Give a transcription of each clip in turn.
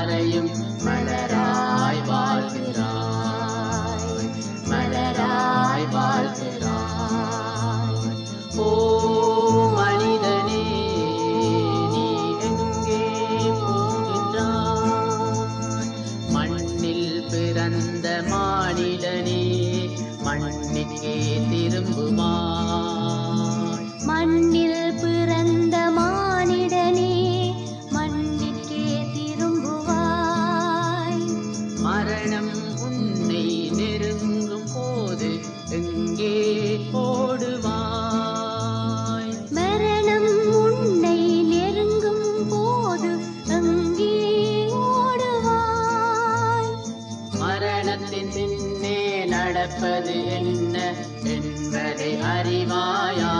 யாரையும் மலராய் வாழ்கிறாய். மலராய் வாழ்கிறாய். ஓ மனிதனே நீ எங்கே போகின்றாய்? மண்ணில் பிறந்த மானிடனே மண்ணிற்கே திரும்புமா மண்ணில் மரணம் உன்னை நெருங்கும் போது எங்கே ஓடுவாய் மரணம் உன்னை நெருங்கும் போது அங்கே ஓடுவாய். மரணத்தின் பின்னே நடப்பது என்ன என்பதை அறிவாயா?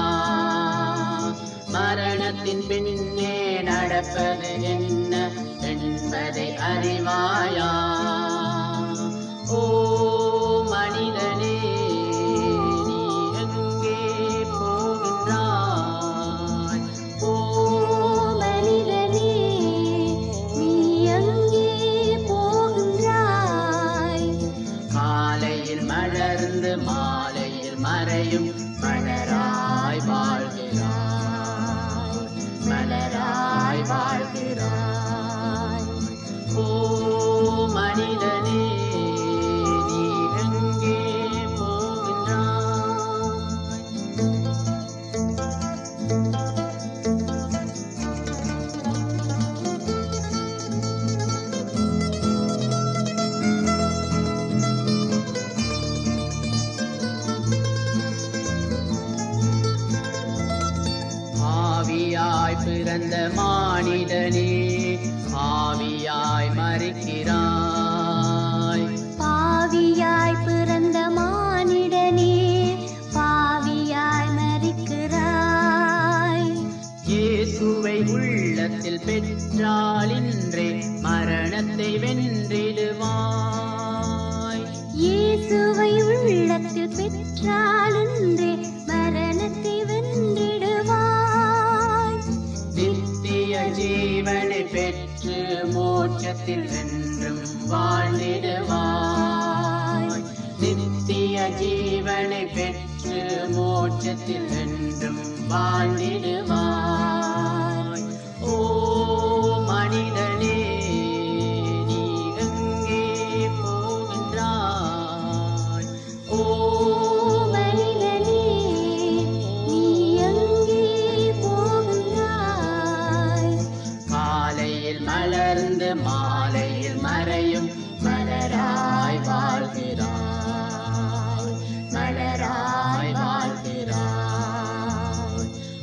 மரணத்தின் பின்னே நடப்பது என்ன என்பதை அறிவாயா? ും മഴയും മണരായി പാടുക பிறந்த மானிடனே ஆவியாய் மறிக்கிறாய். பாவியாய் பிறந்த மானிடனே பாவியாய் மறிக்கிறாய். இயேசுவை உள்ளத்தில் பெற்றால் இன்றே மரணத்தை வென்றிடுவாய். இயேசுவை உள்ளத்தில் பெற்றாலன்றே மோட்சத்தில் என்றும் வாழ்ந்திடுவாய். நித்திய ஜீவனை பெற்று மோட்சத்தில் என்றும் வாழ்ந்திடுவாய்.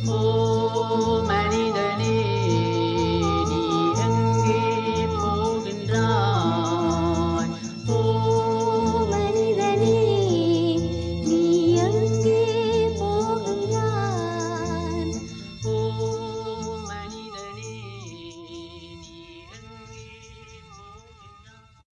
Oh, Marie.